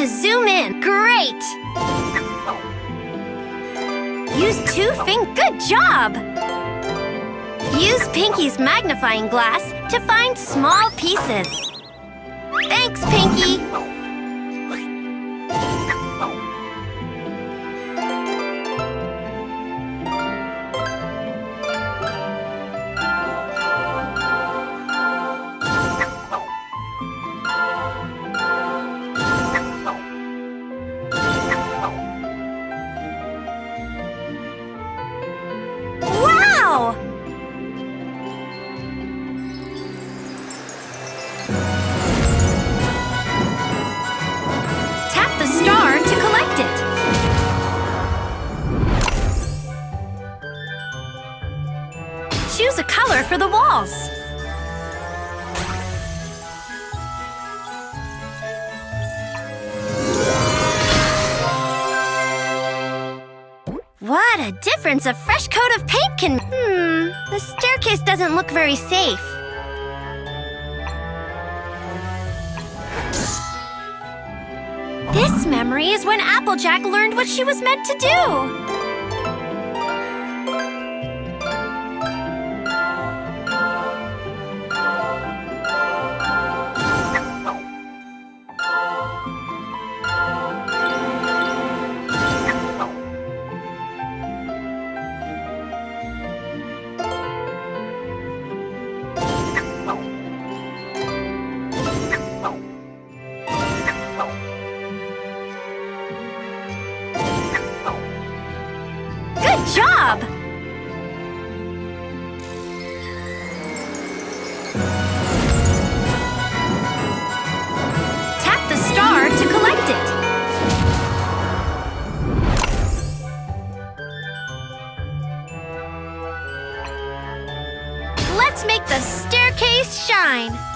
to zoom in. Great! Use two fingers. Good job! Use Pinky's magnifying glass to find small pieces. Thanks, Pinky! Wow! Tap the star to collect it. Choose a color for the walls. What a difference a fresh coat of paint can... Hmm, the staircase doesn't look very safe. This memory is when Applejack learned what she was meant to do. Job! Tap the star to collect it. Let's make the staircase shine.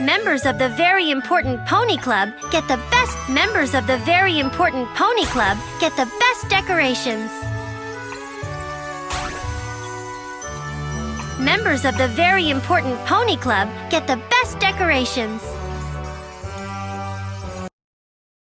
Members of the Very Important Pony Club get the best members of the Very Important Pony Club get the best decorations. Members of the Very Important Pony Club get the best decorations.